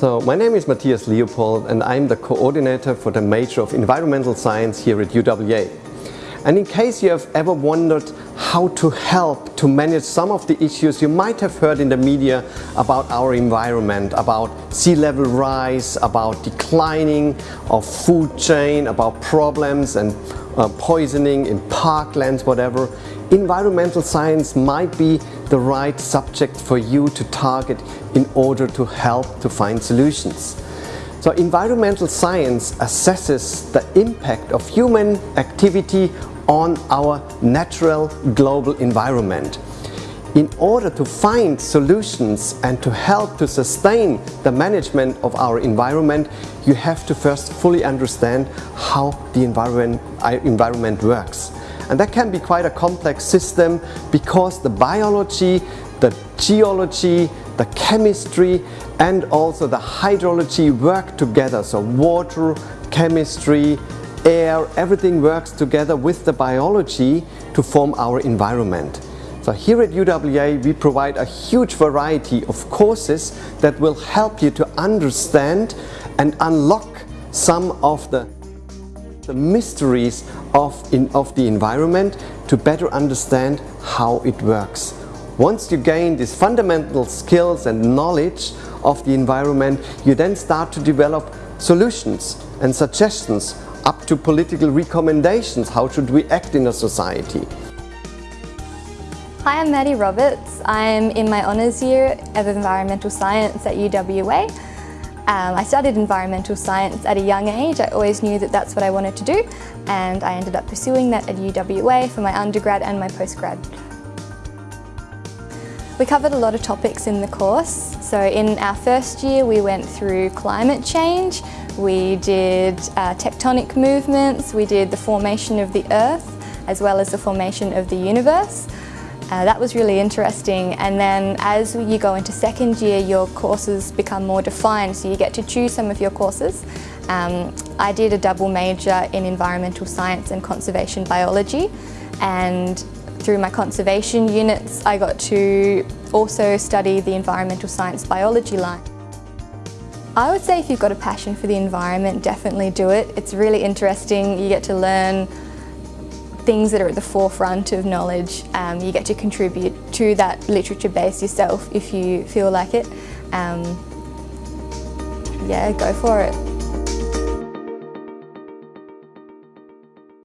So my name is Matthias Leopold and I'm the coordinator for the major of environmental science here at UWA. And in case you have ever wondered how to help to manage some of the issues you might have heard in the media about our environment, about sea level rise, about declining of food chain, about problems and uh, poisoning in parklands, whatever, environmental science might be the right subject for you to target in order to help to find solutions. So environmental science assesses the impact of human activity on our natural global environment. In order to find solutions and to help to sustain the management of our environment, you have to first fully understand how the environment, uh, environment works. And that can be quite a complex system because the biology, the geology, the chemistry and also the hydrology work together. So water, chemistry, air, everything works together with the biology to form our environment. So here at UWA we provide a huge variety of courses that will help you to understand and unlock some of the, the mysteries of, in, of the environment to better understand how it works. Once you gain these fundamental skills and knowledge of the environment, you then start to develop solutions and suggestions up to political recommendations. How should we act in a society? Hi, I'm Maddie Roberts. I'm in my honours year of environmental science at UWA. Um, I studied environmental science at a young age. I always knew that that's what I wanted to do and I ended up pursuing that at UWA for my undergrad and my postgrad. We covered a lot of topics in the course. So in our first year we went through climate change, we did uh, tectonic movements, we did the formation of the earth as well as the formation of the universe. Uh, that was really interesting and then as you go into second year your courses become more defined so you get to choose some of your courses. Um, I did a double major in environmental science and conservation biology and through my conservation units I got to also study the environmental science biology line. I would say if you've got a passion for the environment, definitely do it. It's really interesting. You get to learn things that are at the forefront of knowledge. Um, you get to contribute to that literature base yourself if you feel like it. Um, yeah, go for it.